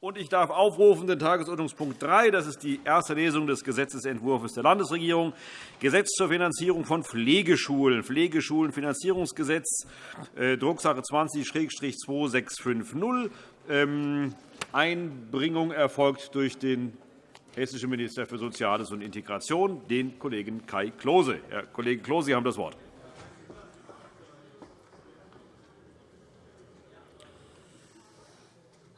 Und ich darf aufrufen den Tagesordnungspunkt 3. Das ist die erste Lesung des Gesetzentwurfs der Landesregierung. Gesetz zur Finanzierung von Pflegeschulen. Pflegeschulenfinanzierungsgesetz, äh, Drucksache 20-2650. Ähm, Einbringung erfolgt durch den hessischen Minister für Soziales und Integration, den Kollegen Kai Klose. Herr Kollege Klose, Sie haben das Wort.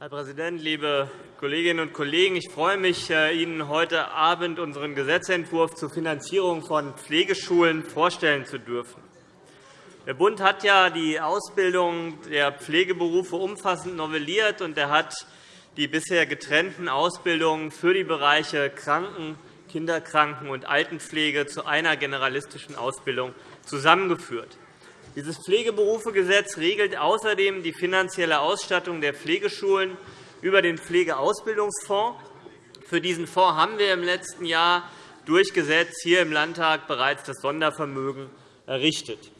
Herr Präsident, liebe Kolleginnen und Kollegen! Ich freue mich, äh, Ihnen heute Abend unseren Gesetzentwurf zur Finanzierung von Pflegeschulen vorstellen zu dürfen. Der Bund hat ja die Ausbildung der Pflegeberufe umfassend novelliert, und er hat die bisher getrennten Ausbildungen für die Bereiche Kranken-, Kinderkranken- und Altenpflege zu einer generalistischen Ausbildung zusammengeführt. Dieses Pflegeberufegesetz regelt außerdem die finanzielle Ausstattung der Pflegeschulen über den Pflegeausbildungsfonds. Für diesen Fonds haben wir im letzten Jahr durch Gesetz hier im Landtag bereits das Sondervermögen errichtet.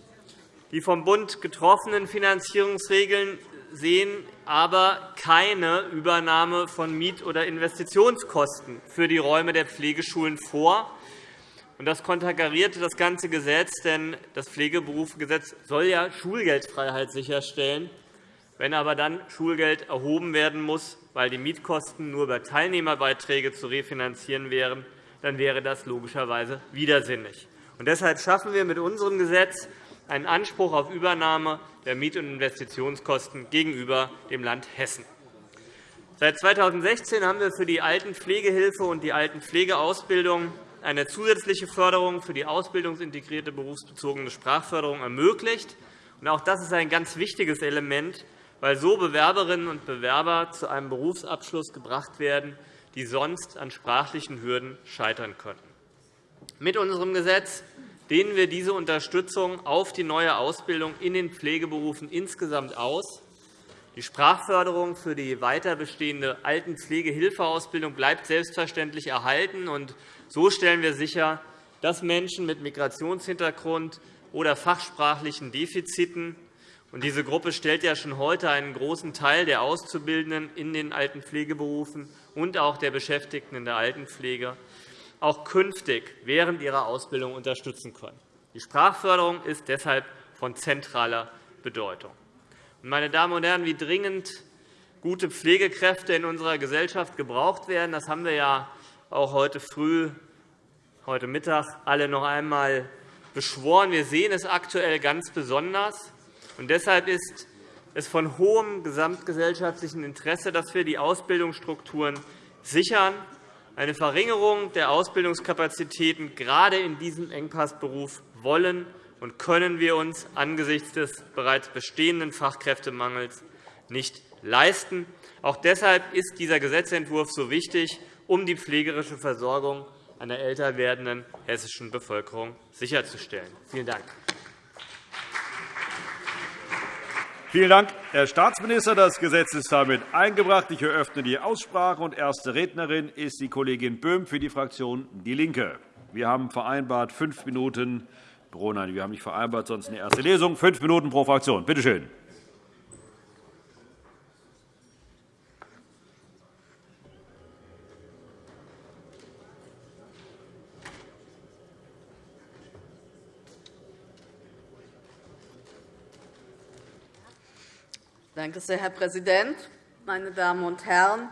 Die vom Bund getroffenen Finanzierungsregeln sehen aber keine Übernahme von Miet- oder Investitionskosten für die Räume der Pflegeschulen vor. Das konterkariert das ganze Gesetz, denn das Pflegeberufegesetz soll ja Schulgeldfreiheit sicherstellen. Wenn aber dann Schulgeld erhoben werden muss, weil die Mietkosten nur über Teilnehmerbeiträge zu refinanzieren wären, dann wäre das logischerweise widersinnig. deshalb schaffen wir mit unserem Gesetz einen Anspruch auf Übernahme der Miet- und Investitionskosten gegenüber dem Land Hessen. Seit 2016 haben wir für die Altenpflegehilfe und die Altenpflegeausbildung eine zusätzliche Förderung für die ausbildungsintegrierte berufsbezogene Sprachförderung ermöglicht. Auch das ist ein ganz wichtiges Element, weil so Bewerberinnen und Bewerber zu einem Berufsabschluss gebracht werden, die sonst an sprachlichen Hürden scheitern könnten. Mit unserem Gesetz dehnen wir diese Unterstützung auf die neue Ausbildung in den Pflegeberufen insgesamt aus. Die Sprachförderung für die weiter bestehende Altenpflegehilfeausbildung bleibt selbstverständlich erhalten. So stellen wir sicher, dass Menschen mit Migrationshintergrund oder fachsprachlichen Defiziten und diese Gruppe stellt ja schon heute einen großen Teil der Auszubildenden in den Altenpflegeberufen und auch der Beschäftigten in der Altenpflege auch künftig während ihrer Ausbildung unterstützen können. Die Sprachförderung ist deshalb von zentraler Bedeutung. Meine Damen und Herren, wie dringend gute Pflegekräfte in unserer Gesellschaft gebraucht werden, das haben wir ja auch heute früh, heute Mittag alle noch einmal beschworen. Wir sehen es aktuell ganz besonders. Und deshalb ist es von hohem gesamtgesellschaftlichen Interesse, dass wir die Ausbildungsstrukturen sichern. Eine Verringerung der Ausbildungskapazitäten gerade in diesem Engpassberuf wollen und können wir uns angesichts des bereits bestehenden Fachkräftemangels nicht leisten. Auch deshalb ist dieser Gesetzentwurf so wichtig um die pflegerische Versorgung einer älter werdenden hessischen Bevölkerung sicherzustellen. Vielen Dank. Vielen Dank, Herr Staatsminister. Das Gesetz ist damit eingebracht. Ich eröffne die Aussprache. und Erste Rednerin ist die Kollegin Böhm für die Fraktion DIE LINKE. Wir haben vereinbart fünf Minuten. Nein, wir haben nicht vereinbart, sonst eine erste Lesung. Fünf Minuten pro Fraktion. Bitte schön. Danke sehr, Herr Präsident, meine Damen und Herren!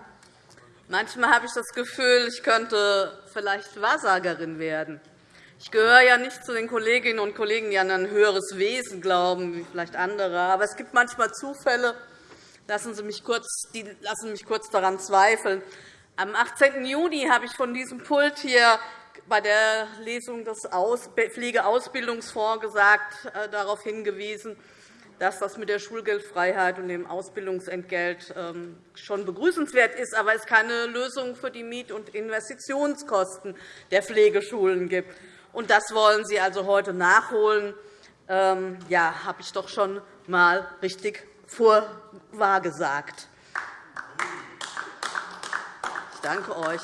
Manchmal habe ich das Gefühl, ich könnte vielleicht Wahrsagerin werden. Ich gehöre ja nicht zu den Kolleginnen und Kollegen, die an ein höheres Wesen glauben, wie vielleicht andere. Aber es gibt manchmal Zufälle, lassen Sie mich kurz, die lassen mich kurz daran zweifeln. Am 18. Juni habe ich von diesem Pult hier bei der Lesung des Pflegeausbildungsfonds gesagt, äh, darauf hingewiesen, dass das mit der Schulgeldfreiheit und dem Ausbildungsentgelt ähm, schon begrüßenswert ist, aber es keine Lösung für die Miet- und Investitionskosten der Pflegeschulen gibt. Und das wollen Sie also heute nachholen. Ähm, ja, habe ich doch schon einmal richtig vorwahrgesagt. Ich danke euch.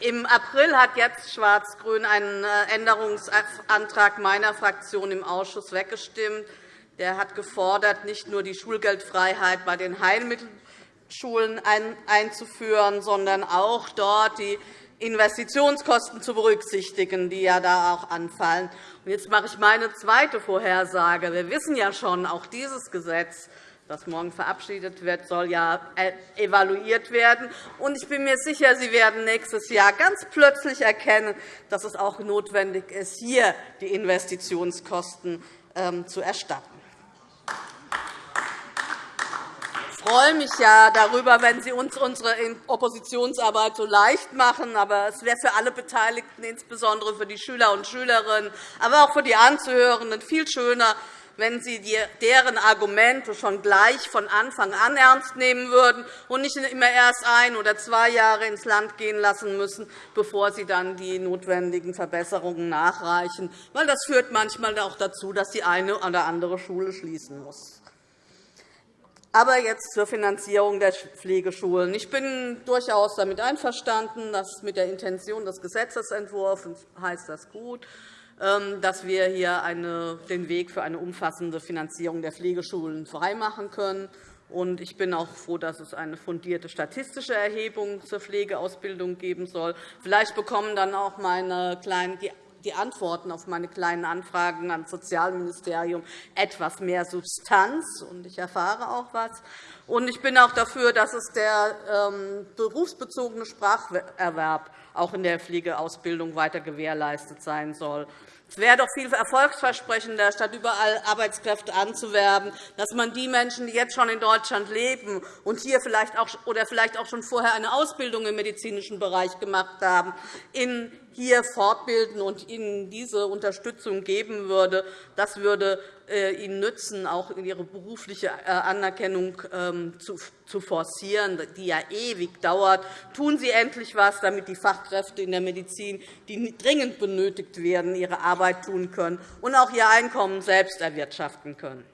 Äh, Im April hat jetzt Schwarz-Grün einen äh, Änderungsantrag meiner Fraktion im Ausschuss weggestimmt. Der hat gefordert, nicht nur die Schulgeldfreiheit bei den Pflegeschulen einzuführen, sondern auch dort die Investitionskosten zu berücksichtigen, die ja da auch anfallen. Jetzt mache ich meine zweite Vorhersage. Wir wissen ja schon, auch dieses Gesetz das morgen verabschiedet wird, soll ja äh, evaluiert werden. ich bin mir sicher, Sie werden nächstes Jahr ganz plötzlich erkennen, dass es auch notwendig ist, hier die Investitionskosten ähm, zu erstatten. Ich freue mich ja darüber, wenn Sie uns unsere Oppositionsarbeit so leicht machen. Aber es wäre für alle Beteiligten, insbesondere für die Schüler und Schülerinnen, aber auch für die Anzuhörenden, viel schöner, wenn Sie deren Argumente schon gleich von Anfang an ernst nehmen würden und nicht immer erst ein oder zwei Jahre ins Land gehen lassen müssen, bevor Sie dann die notwendigen Verbesserungen nachreichen. Weil das führt manchmal auch dazu, dass die eine oder andere Schule schließen muss. Aber jetzt zur Finanzierung der Pflegeschulen. Ich bin durchaus damit einverstanden, dass mit der Intention des Gesetzentwurfs heißt das gut, ähm, dass wir hier den Weg für eine umfassende Finanzierung der Pflegeschulen freimachen können. Ich bin auch froh, dass es eine fundierte statistische Erhebung zur Pflegeausbildung geben soll. Vielleicht bekommen dann auch meine kleinen, die Antworten auf meine kleinen Anfragen ans Sozialministerium etwas mehr Substanz, und ich erfahre auch etwas. Ich bin auch dafür, dass es der ähm, berufsbezogene Spracherwerb auch in der Pflegeausbildung weiter gewährleistet sein soll. Es wäre doch viel erfolgsversprechender, statt überall Arbeitskräfte anzuwerben, dass man die Menschen, die jetzt schon in Deutschland leben und hier vielleicht auch, oder vielleicht auch schon vorher eine Ausbildung im medizinischen Bereich gemacht haben, in hier fortbilden und ihnen diese Unterstützung geben würde. Das würde äh, ihnen nützen, auch ihre berufliche äh, Anerkennung ähm, zu forcieren, die ja ewig dauert. Tun Sie endlich etwas, damit die Fachkräfte in der Medizin, die dringend benötigt werden, ihre Arbeit tun können und auch ihr Einkommen selbst erwirtschaften können.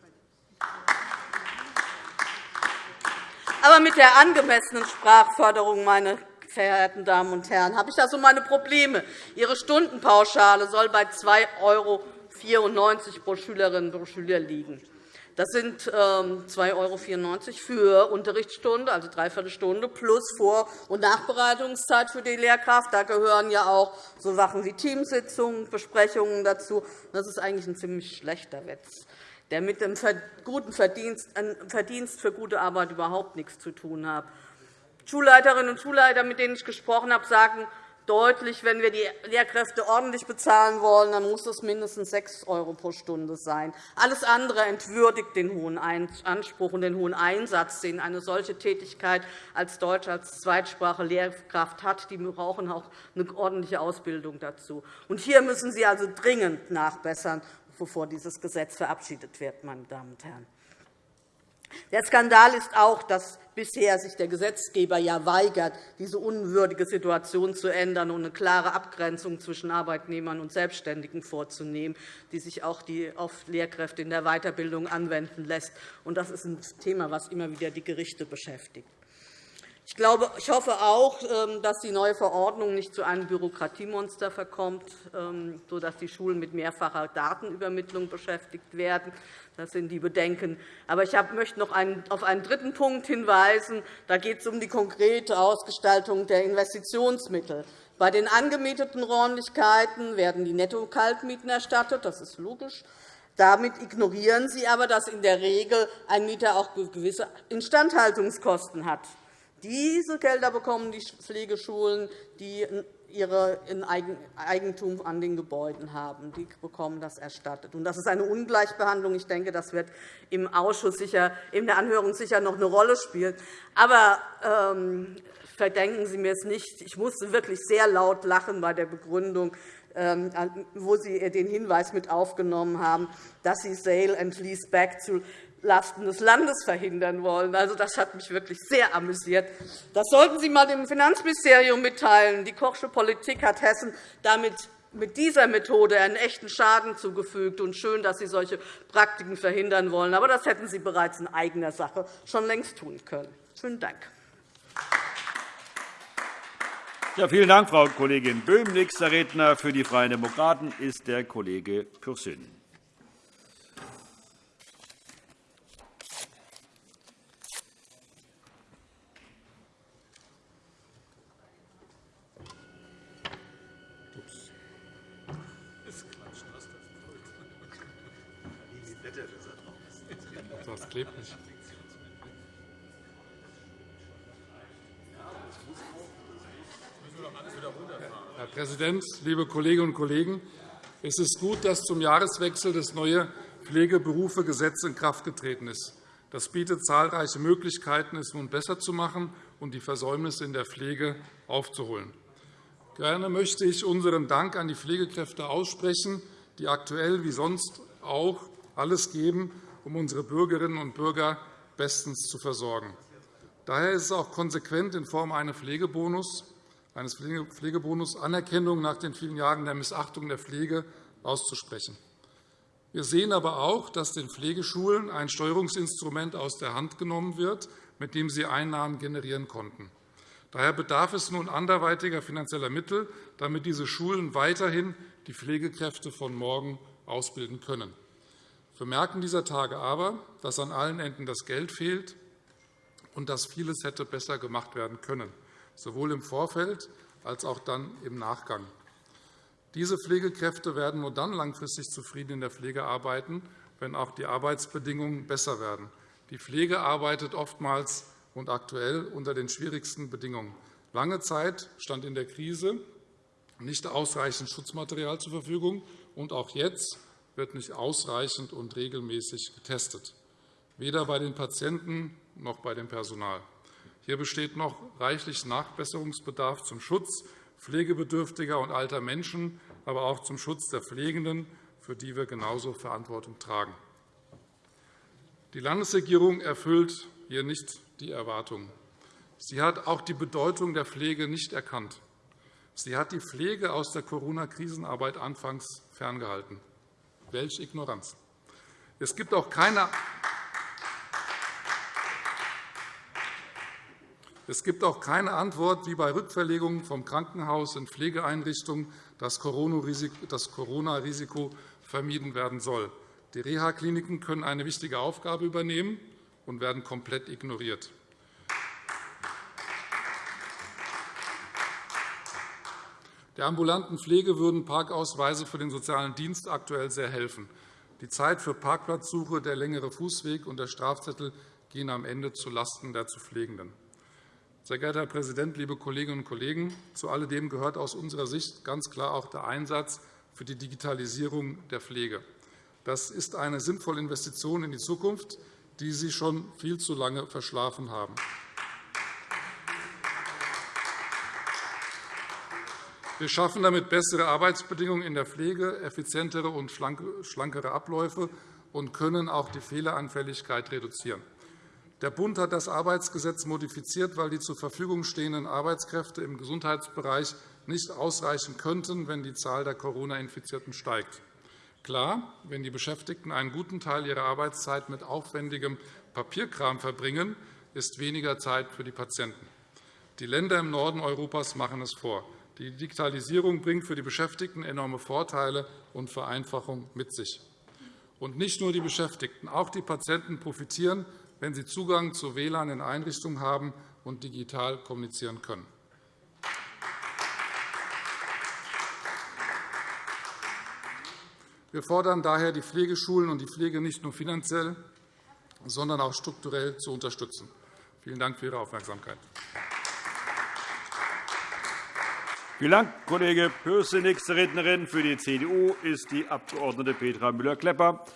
Aber mit der angemessenen Sprachförderung, meine verehrten Damen und Herren, habe ich da so meine Probleme. Ihre Stundenpauschale soll bei 2,94 € pro Schülerin pro Schüler liegen. Das sind 2,94 ähm, € für Unterrichtsstunde, also dreiviertel Stunde, plus Vor- und Nachbereitungszeit für die Lehrkraft. Da gehören ja auch so Sachen wie Teamsitzungen, Besprechungen dazu. Das ist eigentlich ein ziemlich schlechter Witz, der mit dem guten Verdienst, Verdienst für gute Arbeit überhaupt nichts zu tun hat. Schulleiterinnen und Schulleiter, mit denen ich gesprochen habe, sagen deutlich, wenn wir die Lehrkräfte ordentlich bezahlen wollen, dann muss es mindestens 6 € pro Stunde sein. Alles andere entwürdigt den hohen Anspruch und den hohen Einsatz, den eine solche Tätigkeit als Deutsch als Zweitsprache Lehrkraft hat. Die brauchen auch eine ordentliche Ausbildung dazu. Und hier müssen Sie also dringend nachbessern, bevor dieses Gesetz verabschiedet wird. Meine Damen und Herren. Der Skandal ist auch, dass bisher sich der Gesetzgeber ja weigert, diese unwürdige Situation zu ändern und eine klare Abgrenzung zwischen Arbeitnehmern und Selbstständigen vorzunehmen, die sich auch auf Lehrkräfte in der Weiterbildung anwenden lässt. Das ist ein Thema, das immer wieder die Gerichte beschäftigt. Ich, glaube, ich hoffe auch, ähm, dass die neue Verordnung nicht zu einem Bürokratiemonster verkommt, ähm, sodass die Schulen mit mehrfacher Datenübermittlung beschäftigt werden. Das sind die Bedenken. Aber ich möchte noch auf einen dritten Punkt hinweisen. Da geht es um die konkrete Ausgestaltung der Investitionsmittel. Bei den angemieteten Räumlichkeiten werden die Netto-Kaltmieten erstattet. Das ist logisch. Damit ignorieren Sie aber, dass in der Regel ein Mieter auch gewisse Instandhaltungskosten hat. Diese Gelder bekommen die Pflegeschulen, die ihre Eigentum an den Gebäuden haben. Die bekommen das erstattet. Das ist eine Ungleichbehandlung. Ich denke, das wird im Ausschuss sicher, in der Anhörung sicher noch eine Rolle spielen. Aber ähm, verdenken Sie mir es nicht. Ich musste wirklich sehr laut lachen bei der Begründung, ähm, wo Sie den Hinweis mit aufgenommen haben, dass Sie Sale and Lease Back zu Lasten des Landes verhindern wollen. Also, das hat mich wirklich sehr amüsiert. Das sollten Sie einmal dem Finanzministerium mitteilen. Die Kochsche Politik hat Hessen damit mit dieser Methode einen echten Schaden zugefügt. Und schön, dass Sie solche Praktiken verhindern wollen. Aber das hätten Sie bereits in eigener Sache schon längst tun können. Vielen Dank. Ja, vielen Dank, Frau Kollegin Böhm. Nächster Redner für die Freien Demokraten ist der Kollege Pürsün. Das klebt nicht. Herr Präsident, liebe Kolleginnen und Kollegen! Es ist gut, dass zum Jahreswechsel das neue Pflegeberufegesetz in Kraft getreten ist. Das bietet zahlreiche Möglichkeiten, es nun besser zu machen und die Versäumnisse in der Pflege aufzuholen. Gerne möchte ich unseren Dank an die Pflegekräfte aussprechen, die aktuell wie sonst auch alles geben, um unsere Bürgerinnen und Bürger bestens zu versorgen. Daher ist es auch konsequent, in Form eines Pflegebonus, eines Pflegebonus Anerkennung nach den vielen Jahren der Missachtung der Pflege auszusprechen. Wir sehen aber auch, dass den Pflegeschulen ein Steuerungsinstrument aus der Hand genommen wird, mit dem sie Einnahmen generieren konnten. Daher bedarf es nun anderweitiger finanzieller Mittel, damit diese Schulen weiterhin die Pflegekräfte von morgen ausbilden können. Wir merken dieser Tage aber, dass an allen Enden das Geld fehlt und dass vieles hätte besser gemacht werden können, sowohl im Vorfeld als auch dann im Nachgang. Diese Pflegekräfte werden nur dann langfristig zufrieden in der Pflege arbeiten, wenn auch die Arbeitsbedingungen besser werden. Die Pflege arbeitet oftmals und aktuell unter den schwierigsten Bedingungen. Lange Zeit stand in der Krise nicht ausreichend Schutzmaterial zur Verfügung, und auch jetzt wird nicht ausreichend und regelmäßig getestet, weder bei den Patienten noch bei dem Personal. Hier besteht noch reichlich Nachbesserungsbedarf zum Schutz pflegebedürftiger und alter Menschen, aber auch zum Schutz der Pflegenden, für die wir genauso Verantwortung tragen. Die Landesregierung erfüllt hier nicht die Erwartungen. Sie hat auch die Bedeutung der Pflege nicht erkannt. Sie hat die Pflege aus der Corona-Krisenarbeit anfangs ferngehalten. Welche Ignoranz! Es gibt auch keine Es gibt auch keine Antwort, wie bei Rückverlegungen vom Krankenhaus in Pflegeeinrichtungen das Corona-Risiko vermieden werden soll. Die Reha-Kliniken können eine wichtige Aufgabe übernehmen und werden komplett ignoriert. Der ambulanten Pflege würden Parkausweise für den sozialen Dienst aktuell sehr helfen. Die Zeit für Parkplatzsuche, der längere Fußweg und der Strafzettel gehen am Ende zulasten der zu Pflegenden. Sehr geehrter Herr Präsident, liebe Kolleginnen und Kollegen! Zu alledem gehört aus unserer Sicht ganz klar auch der Einsatz für die Digitalisierung der Pflege. Das ist eine sinnvolle Investition in die Zukunft, die Sie schon viel zu lange verschlafen haben. Wir schaffen damit bessere Arbeitsbedingungen in der Pflege, effizientere und schlankere Abläufe und können auch die Fehleranfälligkeit reduzieren. Der Bund hat das Arbeitsgesetz modifiziert, weil die zur Verfügung stehenden Arbeitskräfte im Gesundheitsbereich nicht ausreichen könnten, wenn die Zahl der Corona-Infizierten steigt. Klar, wenn die Beschäftigten einen guten Teil ihrer Arbeitszeit mit aufwendigem Papierkram verbringen, ist weniger Zeit für die Patienten. Die Länder im Norden Europas machen es vor. Die Digitalisierung bringt für die Beschäftigten enorme Vorteile und Vereinfachung mit sich. Und nicht nur die Beschäftigten, auch die Patienten profitieren wenn sie Zugang zu WLAN in Einrichtungen haben und digital kommunizieren können. Wir fordern daher, die Pflegeschulen und die Pflege nicht nur finanziell, sondern auch strukturell zu unterstützen. Vielen Dank für Ihre Aufmerksamkeit. Vielen Dank, Kollege Pürsün. Nächste Rednerin für die CDU ist die Abg. Petra Müller-Klepper.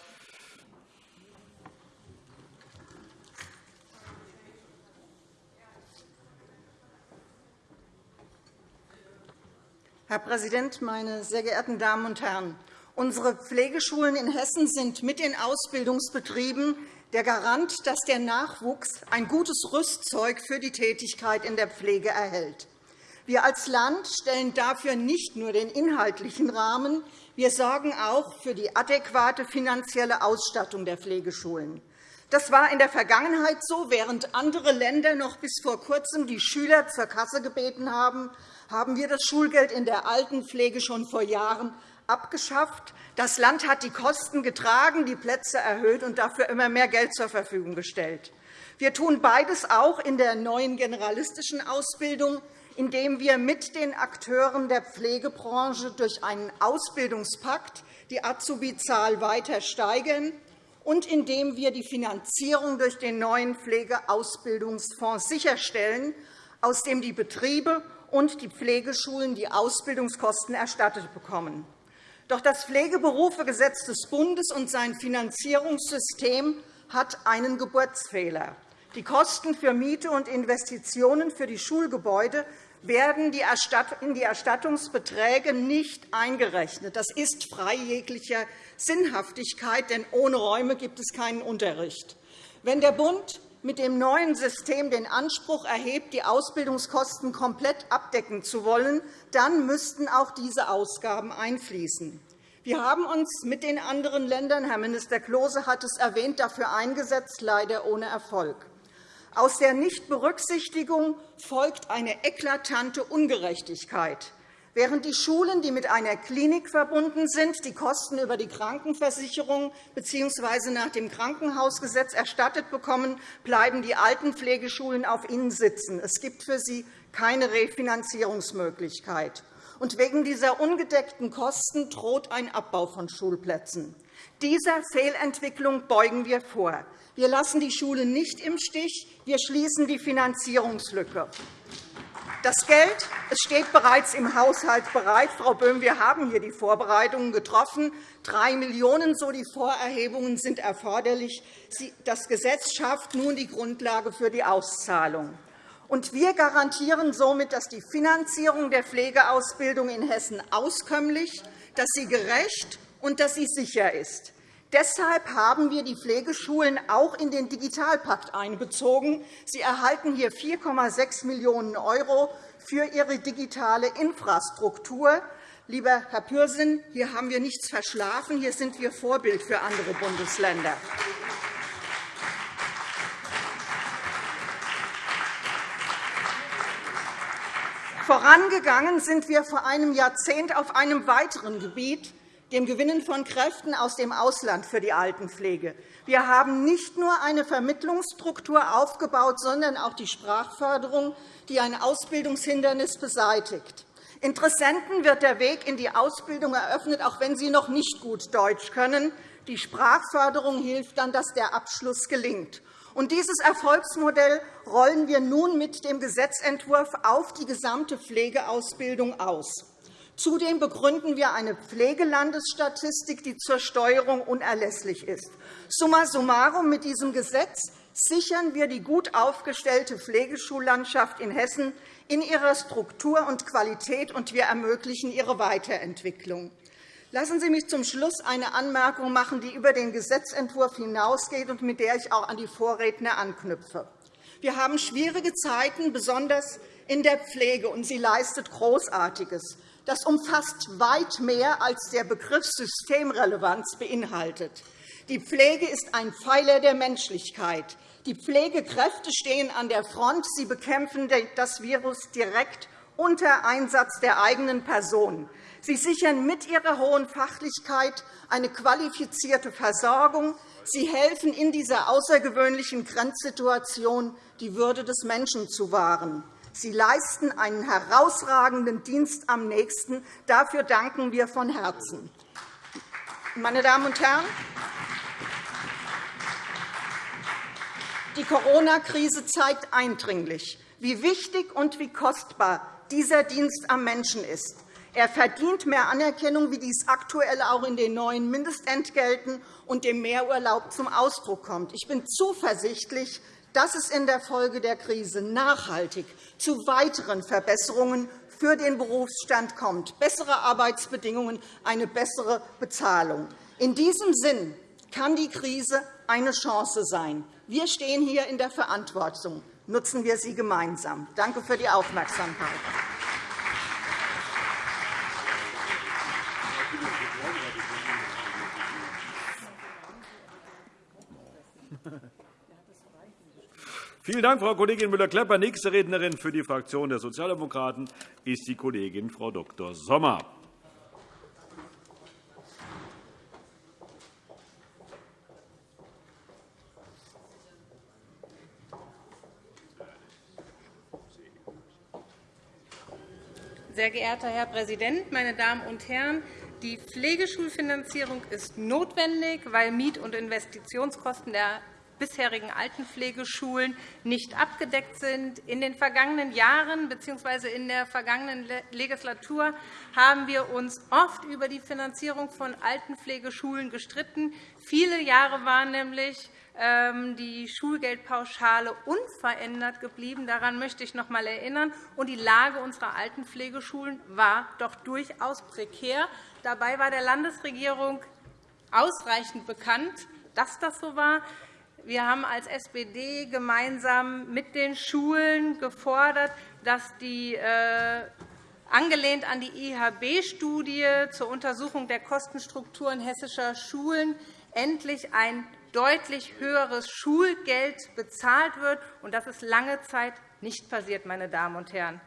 Herr Präsident, meine sehr geehrten Damen und Herren! Unsere Pflegeschulen in Hessen sind mit den Ausbildungsbetrieben der Garant, dass der Nachwuchs ein gutes Rüstzeug für die Tätigkeit in der Pflege erhält. Wir als Land stellen dafür nicht nur den inhaltlichen Rahmen, wir sorgen auch für die adäquate finanzielle Ausstattung der Pflegeschulen. Das war in der Vergangenheit so. Während andere Länder noch bis vor Kurzem die Schüler zur Kasse gebeten haben, haben wir das Schulgeld in der Altenpflege schon vor Jahren abgeschafft. Das Land hat die Kosten getragen, die Plätze erhöht und dafür immer mehr Geld zur Verfügung gestellt. Wir tun beides auch in der neuen generalistischen Ausbildung, indem wir mit den Akteuren der Pflegebranche durch einen Ausbildungspakt die Azubi-Zahl weiter steigern und indem wir die Finanzierung durch den neuen Pflegeausbildungsfonds sicherstellen, aus dem die Betriebe und die Pflegeschulen die Ausbildungskosten erstattet bekommen. Doch das Pflegeberufegesetz des Bundes und sein Finanzierungssystem hat einen Geburtsfehler. Die Kosten für Miete und Investitionen für die Schulgebäude werden in die Erstattungsbeträge nicht eingerechnet. Das ist frei jeglicher Sinnhaftigkeit, denn ohne Räume gibt es keinen Unterricht. Wenn der Bund mit dem neuen System den Anspruch erhebt, die Ausbildungskosten komplett abdecken zu wollen, dann müssten auch diese Ausgaben einfließen. Wir haben uns mit den anderen Ländern, Herr Minister Klose hat es erwähnt, dafür eingesetzt, leider ohne Erfolg. Aus der Nichtberücksichtigung folgt eine eklatante Ungerechtigkeit. Während die Schulen, die mit einer Klinik verbunden sind, die Kosten über die Krankenversicherung bzw. nach dem Krankenhausgesetz erstattet bekommen, bleiben die Altenpflegeschulen auf ihnen sitzen. Es gibt für sie keine Refinanzierungsmöglichkeit. Und wegen dieser ungedeckten Kosten droht ein Abbau von Schulplätzen. Dieser Fehlentwicklung beugen wir vor. Wir lassen die Schulen nicht im Stich. Wir schließen die Finanzierungslücke. Das Geld steht bereits im Haushalt bereit. Frau Böhm, wir haben hier die Vorbereitungen getroffen. Drei Millionen €, so die Vorerhebungen, sind erforderlich. Das Gesetz schafft nun die Grundlage für die Auszahlung. Und wir garantieren somit, dass die Finanzierung der Pflegeausbildung in Hessen auskömmlich, dass sie gerecht und dass sie sicher ist. Deshalb haben wir die Pflegeschulen auch in den Digitalpakt einbezogen. Sie erhalten hier 4,6 Millionen € für ihre digitale Infrastruktur. Lieber Herr Pürsün, hier haben wir nichts verschlafen. Hier sind wir Vorbild für andere Bundesländer. Vorangegangen sind wir vor einem Jahrzehnt auf einem weiteren Gebiet, dem Gewinnen von Kräften aus dem Ausland für die Altenpflege. Wir haben nicht nur eine Vermittlungsstruktur aufgebaut, sondern auch die Sprachförderung, die ein Ausbildungshindernis beseitigt. Interessenten wird der Weg in die Ausbildung eröffnet, auch wenn sie noch nicht gut Deutsch können. Die Sprachförderung hilft dann, dass der Abschluss gelingt. Und dieses Erfolgsmodell rollen wir nun mit dem Gesetzentwurf auf die gesamte Pflegeausbildung aus. Zudem begründen wir eine Pflegelandesstatistik, die zur Steuerung unerlässlich ist. Summa summarum mit diesem Gesetz sichern wir die gut aufgestellte Pflegeschullandschaft in Hessen in ihrer Struktur und Qualität, und wir ermöglichen ihre Weiterentwicklung. Lassen Sie mich zum Schluss eine Anmerkung machen, die über den Gesetzentwurf hinausgeht und mit der ich auch an die Vorredner anknüpfe. Wir haben schwierige Zeiten, besonders in der Pflege, und sie leistet Großartiges. Das umfasst weit mehr, als der Begriff Systemrelevanz beinhaltet. Die Pflege ist ein Pfeiler der Menschlichkeit. Die Pflegekräfte stehen an der Front. Sie bekämpfen das Virus direkt unter Einsatz der eigenen Person. Sie sichern mit ihrer hohen Fachlichkeit eine qualifizierte Versorgung. Sie helfen in dieser außergewöhnlichen Grenzsituation, die Würde des Menschen zu wahren. Sie leisten einen herausragenden Dienst am Nächsten. Dafür danken wir von Herzen. Meine Damen und Herren, die Corona-Krise zeigt eindringlich, wie wichtig und wie kostbar dieser Dienst am Menschen ist. Er verdient mehr Anerkennung, wie dies aktuell auch in den neuen Mindestentgelten und dem Mehrurlaub zum Ausdruck kommt. Ich bin zuversichtlich, dass es in der Folge der Krise nachhaltig zu weiteren Verbesserungen für den Berufsstand kommt, bessere Arbeitsbedingungen, eine bessere Bezahlung. In diesem Sinn kann die Krise eine Chance sein. Wir stehen hier in der Verantwortung. Nutzen wir sie gemeinsam. Danke für die Aufmerksamkeit. Vielen Dank, Frau Kollegin Müller-Klepper. Nächste Rednerin für die Fraktion der Sozialdemokraten ist die Kollegin Frau Dr. Sommer. Sehr geehrter Herr Präsident, meine Damen und Herren! Die Pflegeschulfinanzierung ist notwendig, weil Miet- und Investitionskosten der bisherigen Altenpflegeschulen nicht abgedeckt sind. In den vergangenen Jahren bzw. in der vergangenen Legislatur haben wir uns oft über die Finanzierung von Altenpflegeschulen gestritten. Viele Jahre waren nämlich ähm, die Schulgeldpauschale unverändert geblieben. Daran möchte ich noch einmal erinnern. Und die Lage unserer Altenpflegeschulen war doch durchaus prekär. Dabei war der Landesregierung ausreichend bekannt, dass das so war. Wir haben als SPD gemeinsam mit den Schulen gefordert, dass die äh, angelehnt an die IHB-Studie zur Untersuchung der Kostenstrukturen hessischer Schulen endlich ein deutlich höheres Schulgeld bezahlt wird. Das ist lange Zeit nicht passiert. Meine Damen und Herren.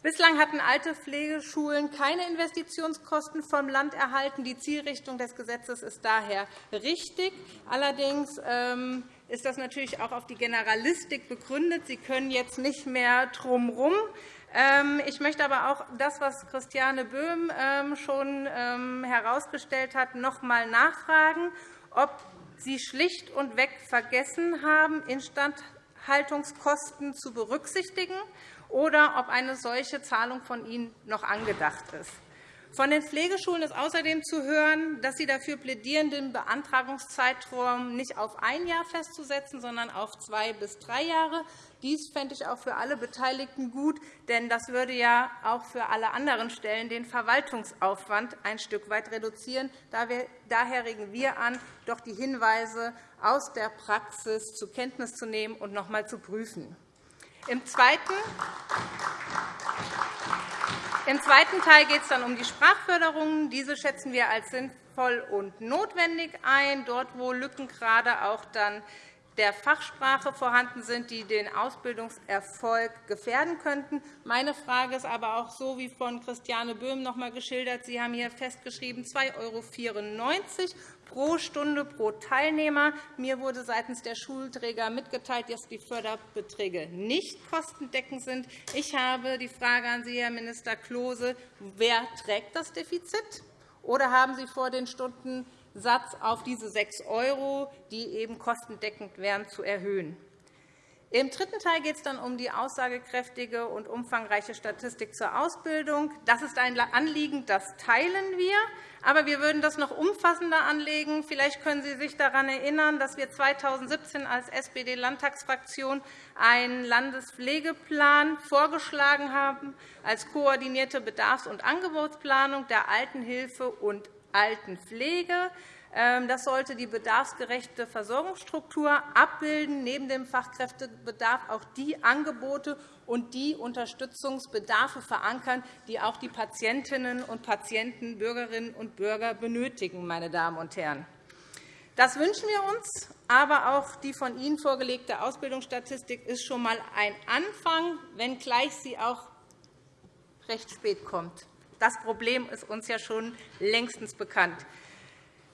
Bislang hatten alte Pflegeschulen keine Investitionskosten vom Land erhalten. Die Zielrichtung des Gesetzes ist daher richtig. Allerdings ähm, ist das natürlich auch auf die Generalistik begründet. Sie können jetzt nicht mehr drumherum. Ähm, ich möchte aber auch das, was Christiane Böhm ähm, schon herausgestellt hat, noch einmal nachfragen, ob Sie schlicht und weg vergessen haben, Instandhaltungskosten zu berücksichtigen oder ob eine solche Zahlung von Ihnen noch angedacht ist. Von den Pflegeschulen ist außerdem zu hören, dass sie dafür plädieren, den Beantragungszeitraum nicht auf ein Jahr festzusetzen, sondern auf zwei bis drei Jahre. Dies fände ich auch für alle Beteiligten gut, denn das würde ja auch für alle anderen Stellen den Verwaltungsaufwand ein Stück weit reduzieren. Daher regen wir an, doch die Hinweise aus der Praxis zur Kenntnis zu nehmen und noch einmal zu prüfen. Im zweiten im zweiten Teil geht es dann um die Sprachförderung. Diese schätzen wir als sinnvoll und notwendig ein, dort wo Lücken gerade auch dann der Fachsprache vorhanden sind, die den Ausbildungserfolg gefährden könnten. Meine Frage ist aber auch so wie von Christiane Böhm noch einmal geschildert. Sie haben hier festgeschrieben 2,94 € pro Stunde pro Teilnehmer. Mir wurde seitens der Schulträger mitgeteilt, dass die Förderbeträge nicht kostendeckend sind. Ich habe die Frage an Sie, Herr Minister Klose. Wer trägt das Defizit? Oder haben Sie vor, den Stundensatz auf diese 6 €, die eben kostendeckend wären, zu erhöhen? Im dritten Teil geht es dann um die aussagekräftige und umfangreiche Statistik zur Ausbildung. Das ist ein Anliegen, das teilen wir. Aber wir würden das noch umfassender anlegen. Vielleicht können Sie sich daran erinnern, dass wir 2017 als SPD-Landtagsfraktion einen Landespflegeplan vorgeschlagen haben als koordinierte Bedarfs- und Angebotsplanung der Altenhilfe und Altenpflege. Ähm, das sollte die bedarfsgerechte Versorgungsstruktur abbilden, neben dem Fachkräftebedarf auch die Angebote und die Unterstützungsbedarfe verankern, die auch die Patientinnen und Patienten, Bürgerinnen und Bürger benötigen. Meine Damen und Herren. Das wünschen wir uns, aber auch die von Ihnen vorgelegte Ausbildungsstatistik ist schon einmal ein Anfang, wenngleich sie auch recht spät kommt. Das Problem ist uns ja schon längstens bekannt.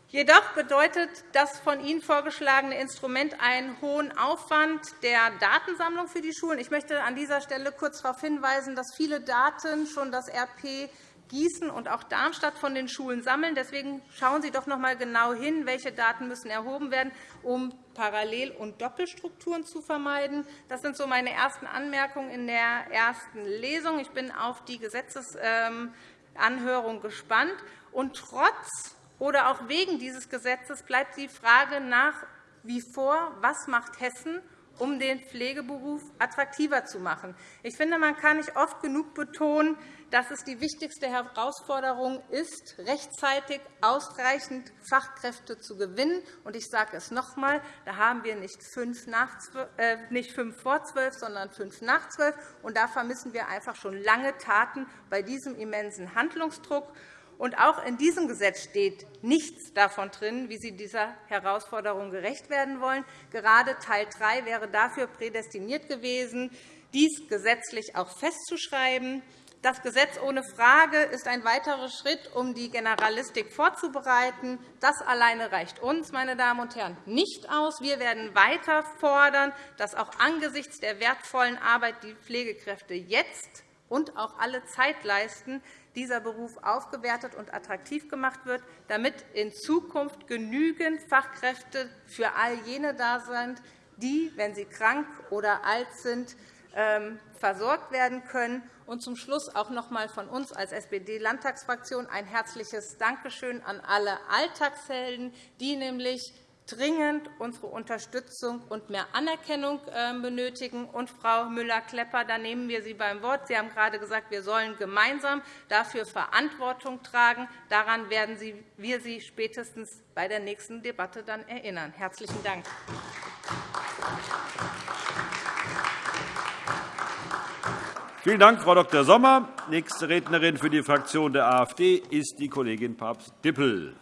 Jedoch bedeutet das von Ihnen vorgeschlagene Instrument einen hohen Aufwand der Datensammlung für die Schulen. Ich möchte an dieser Stelle kurz darauf hinweisen, dass viele Daten schon das RP Gießen und auch Darmstadt von den Schulen sammeln. Deswegen schauen Sie doch noch einmal genau hin, welche Daten müssen erhoben werden, um Parallel- und Doppelstrukturen zu vermeiden. Das sind so meine ersten Anmerkungen in der ersten Lesung. Ich bin auf die Gesetzesanhörung gespannt. Und trotz oder auch wegen dieses Gesetzes bleibt die Frage nach wie vor, was macht Hessen, um den Pflegeberuf attraktiver zu machen. Ich finde, man kann nicht oft genug betonen, dass es die wichtigste Herausforderung ist, rechtzeitig ausreichend Fachkräfte zu gewinnen. Ich sage es noch einmal, da haben wir nicht fünf, äh, nicht fünf vor zwölf, sondern fünf nach zwölf. Da vermissen wir einfach schon lange Taten bei diesem immensen Handlungsdruck. Und auch in diesem Gesetz steht nichts davon drin, wie Sie dieser Herausforderung gerecht werden wollen. Gerade Teil 3 wäre dafür prädestiniert gewesen, dies gesetzlich auch festzuschreiben. Das Gesetz ohne Frage ist ein weiterer Schritt, um die Generalistik vorzubereiten. Das alleine reicht uns, meine Damen und Herren, nicht aus. Wir werden weiter fordern, dass auch angesichts der wertvollen Arbeit, die Pflegekräfte jetzt und auch alle Zeit leisten, dieser Beruf aufgewertet und attraktiv gemacht wird, damit in Zukunft genügend Fachkräfte für all jene da sind, die, wenn sie krank oder alt sind, ähm, versorgt werden können. Und zum Schluss auch noch einmal von uns als SPD-Landtagsfraktion ein herzliches Dankeschön an alle Alltagshelden, die nämlich dringend unsere Unterstützung und mehr Anerkennung ähm, benötigen. Und, Frau Müller-Klepper, da nehmen wir Sie beim Wort. Sie haben gerade gesagt, wir sollen gemeinsam dafür Verantwortung tragen. Daran werden wir Sie spätestens bei der nächsten Debatte dann erinnern. – Herzlichen Dank. Vielen Dank, Frau Dr. Sommer. Nächste Rednerin für die Fraktion der AfD ist die Kollegin Papst-Dippel.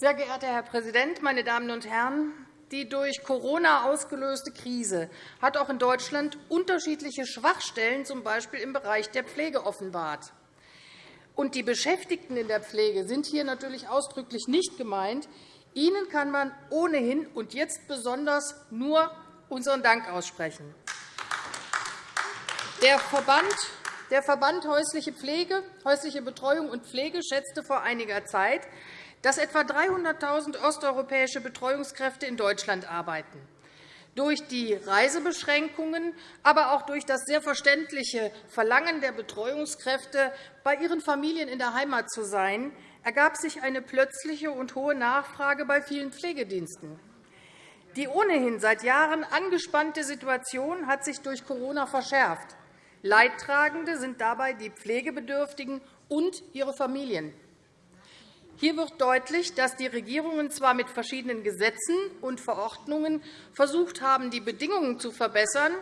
Sehr geehrter Herr Präsident, meine Damen und Herren! Die durch Corona ausgelöste Krise hat auch in Deutschland unterschiedliche Schwachstellen, z. B. im Bereich der Pflege, offenbart. Und die Beschäftigten in der Pflege sind hier natürlich ausdrücklich nicht gemeint. Ihnen kann man ohnehin und jetzt besonders nur unseren Dank aussprechen. Der Verband der Verband Häusliche Pflege, häusliche Betreuung und Pflege schätzte vor einiger Zeit, dass etwa 300.000 osteuropäische Betreuungskräfte in Deutschland arbeiten. Durch die Reisebeschränkungen, aber auch durch das sehr verständliche Verlangen der Betreuungskräfte, bei ihren Familien in der Heimat zu sein, ergab sich eine plötzliche und hohe Nachfrage bei vielen Pflegediensten. Die ohnehin seit Jahren angespannte Situation hat sich durch Corona verschärft. Leidtragende sind dabei die Pflegebedürftigen und ihre Familien. Hier wird deutlich, dass die Regierungen zwar mit verschiedenen Gesetzen und Verordnungen versucht haben, die Bedingungen zu verbessern.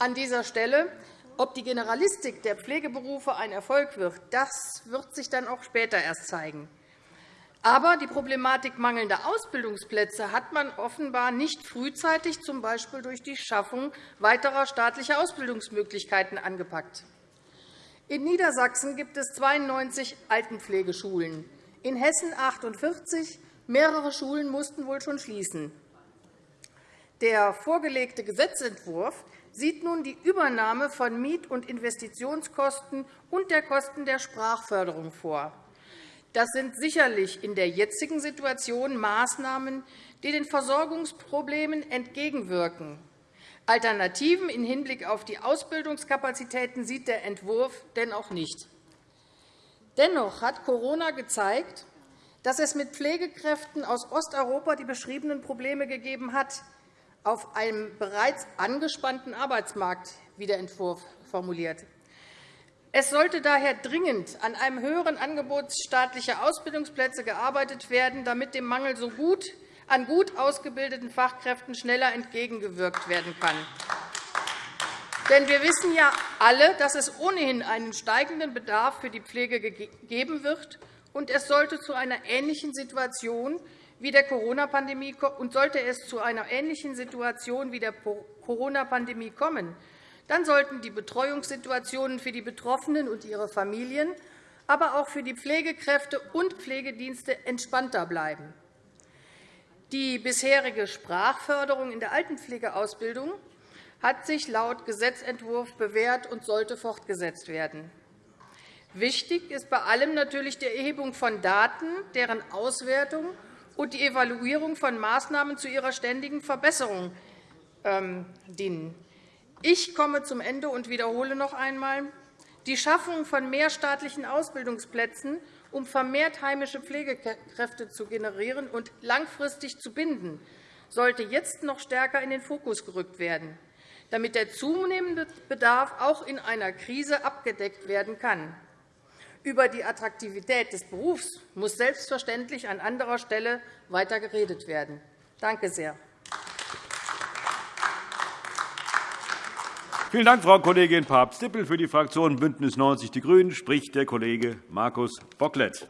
An dieser Stelle ob die Generalistik der Pflegeberufe ein Erfolg wird, das wird sich dann auch später erst zeigen. Aber die Problematik mangelnder Ausbildungsplätze hat man offenbar nicht frühzeitig, z. B. durch die Schaffung weiterer staatlicher Ausbildungsmöglichkeiten, angepackt. In Niedersachsen gibt es 92 Altenpflegeschulen in Hessen 48. Mehrere Schulen mussten wohl schon schließen. Der vorgelegte Gesetzentwurf sieht nun die Übernahme von Miet- und Investitionskosten und der Kosten der Sprachförderung vor. Das sind sicherlich in der jetzigen Situation Maßnahmen, die den Versorgungsproblemen entgegenwirken. Alternativen im Hinblick auf die Ausbildungskapazitäten sieht der Entwurf dennoch nicht. Dennoch hat Corona gezeigt, dass es mit Pflegekräften aus Osteuropa die beschriebenen Probleme gegeben hat, auf einem bereits angespannten Arbeitsmarkt, wie der Entwurf formuliert. Es sollte daher dringend an einem höheren Angebot staatlicher Ausbildungsplätze gearbeitet werden, damit dem Mangel so gut an gut ausgebildeten Fachkräften schneller entgegengewirkt werden kann. Denn wir wissen ja alle, dass es ohnehin einen steigenden Bedarf für die Pflege geben wird, und es sollte zu einer ähnlichen Situation wie der Corona-Pandemie und sollte es zu einer ähnlichen Situation wie der Corona-Pandemie kommen, dann sollten die Betreuungssituationen für die Betroffenen und ihre Familien, aber auch für die Pflegekräfte und Pflegedienste entspannter bleiben. Die bisherige Sprachförderung in der Altenpflegeausbildung hat sich laut Gesetzentwurf bewährt und sollte fortgesetzt werden. Wichtig ist bei allem natürlich die Erhebung von Daten, deren Auswertung und die Evaluierung von Maßnahmen zu ihrer ständigen Verbesserung ähm, dienen. Ich komme zum Ende und wiederhole noch einmal. Die Schaffung von mehr staatlichen Ausbildungsplätzen, um vermehrt heimische Pflegekräfte zu generieren und langfristig zu binden, sollte jetzt noch stärker in den Fokus gerückt werden damit der zunehmende Bedarf auch in einer Krise abgedeckt werden kann. Über die Attraktivität des Berufs muss selbstverständlich an anderer Stelle weiter geredet werden. Danke sehr. Vielen Dank, Frau Kollegin Papst-Dippel. Für die Fraktion BÜNDNIS 90 die GRÜNEN spricht der Kollege Markus Bocklet.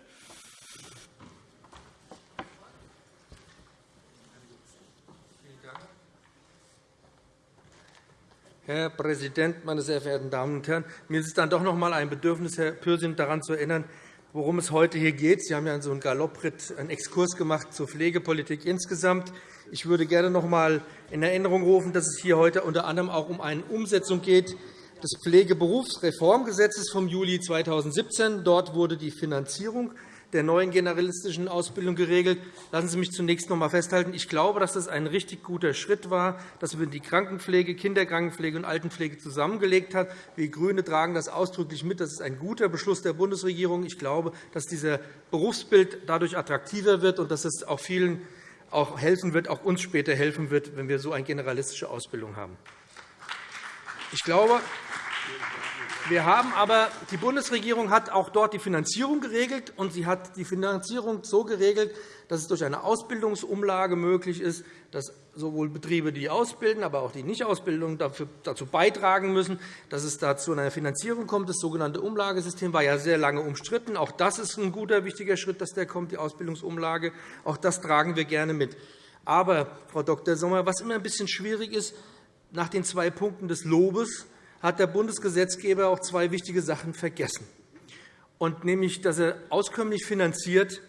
Herr Präsident, meine sehr verehrten Damen und Herren! Mir ist dann doch noch einmal ein Bedürfnis, Herr Pürsün, daran zu erinnern, worum es heute hier geht. Sie haben ja so einen Galoppritt, einen Exkurs gemacht zur Pflegepolitik insgesamt. Ich würde gerne noch einmal in Erinnerung rufen, dass es hier heute unter anderem auch um eine Umsetzung geht des Pflegeberufsreformgesetzes vom Juli 2017. Dort wurde die Finanzierung der neuen generalistischen Ausbildung geregelt. Lassen Sie mich zunächst noch einmal festhalten. Ich glaube, dass das ein richtig guter Schritt war, dass man die Krankenpflege, Kinderkrankenpflege und Altenpflege zusammengelegt hat. Wir GRÜNE tragen das ausdrücklich mit. Das ist ein guter Beschluss der Bundesregierung. Ich glaube, dass dieser Berufsbild dadurch attraktiver wird und dass es auch vielen auch helfen wird, auch uns später helfen wird, wenn wir so eine generalistische Ausbildung haben. Ich glaube, wir haben aber, die Bundesregierung hat auch dort die Finanzierung geregelt, und sie hat die Finanzierung so geregelt, dass es durch eine Ausbildungsumlage möglich ist, dass sowohl Betriebe, die ausbilden, aber auch die Nicht-Ausbildung dazu beitragen müssen, dass es dazu einer Finanzierung kommt. Das sogenannte Umlagesystem war ja sehr lange umstritten. Auch das ist ein guter, wichtiger Schritt, dass der kommt, die Ausbildungsumlage. Auch das tragen wir gerne mit. Aber, Frau Dr. Sommer, was immer ein bisschen schwierig ist, nach den zwei Punkten des Lobes hat der Bundesgesetzgeber auch zwei wichtige Sachen vergessen, und nämlich, dass er auskömmlich finanziert,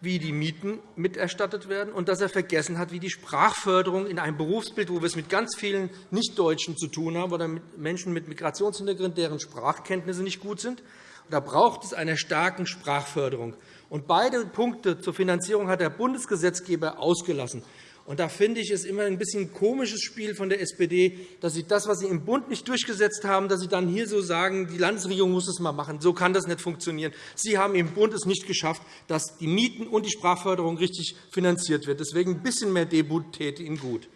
wie die Mieten miterstattet werden, und dass er vergessen hat, wie die Sprachförderung in einem Berufsbild, wo wir es mit ganz vielen Nichtdeutschen zu tun haben oder mit Menschen mit Migrationshintergrund, deren Sprachkenntnisse nicht gut sind. Da braucht es eine starke Sprachförderung. Und beide Punkte zur Finanzierung hat der Bundesgesetzgeber ausgelassen. Und da finde ich es immer ein bisschen komisches Spiel von der SPD, dass Sie das, was Sie im Bund nicht durchgesetzt haben, dass Sie dann hier so sagen, die Landesregierung muss es mal machen. So kann das nicht funktionieren. Sie haben im Bund es nicht geschafft, dass die Mieten und die Sprachförderung richtig finanziert wird. Deswegen ein bisschen mehr Debut täte Ihnen gut.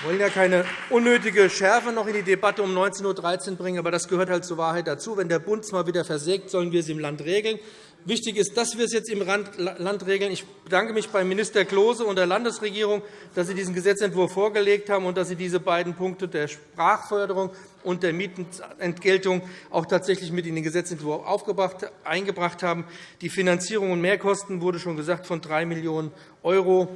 Wir wollen ja keine unnötige Schärfe noch in die Debatte um 19.13 Uhr bringen, aber das gehört halt zur Wahrheit dazu. Wenn der Bund es mal wieder versägt, sollen wir es im Land regeln. Wichtig ist, dass wir es jetzt im Land regeln. Ich bedanke mich bei Minister Klose und der Landesregierung, dass Sie diesen Gesetzentwurf vorgelegt haben und dass Sie diese beiden Punkte der Sprachförderung und der Mietenentgeltung auch tatsächlich mit in den Gesetzentwurf eingebracht haben. Die Finanzierung und Mehrkosten wurde schon gesagt von 3 Millionen €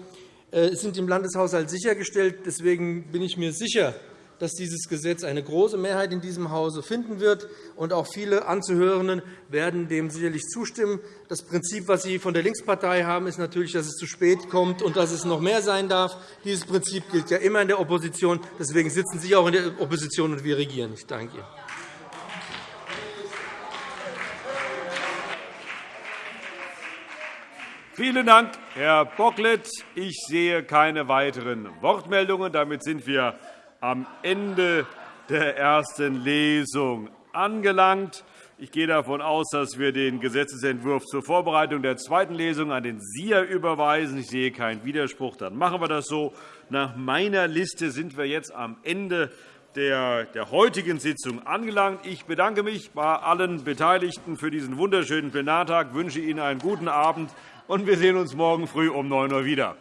äh, sind im Landeshaushalt sichergestellt. Deswegen bin ich mir sicher, dass dieses Gesetz eine große Mehrheit in diesem Hause finden wird. Und auch viele Anzuhörenden werden dem sicherlich zustimmen. Das Prinzip, das Sie von der Linkspartei haben, ist natürlich, dass es zu spät kommt und dass es noch mehr sein darf. Dieses Prinzip gilt ja immer in der Opposition. Deswegen sitzen Sie auch in der Opposition, und wir regieren. Ich danke Ihnen. Vielen Dank, Herr Bocklet. Ich sehe keine weiteren Wortmeldungen. Damit sind wir am Ende der ersten Lesung angelangt. Ich gehe davon aus, dass wir den Gesetzentwurf zur Vorbereitung der zweiten Lesung an den SIA überweisen. Ich sehe keinen Widerspruch. Dann machen wir das so. Nach meiner Liste sind wir jetzt am Ende der heutigen Sitzung angelangt. Ich bedanke mich bei allen Beteiligten für diesen wunderschönen Plenartag, wünsche Ihnen einen guten Abend, und wir sehen uns morgen früh um 9 Uhr wieder.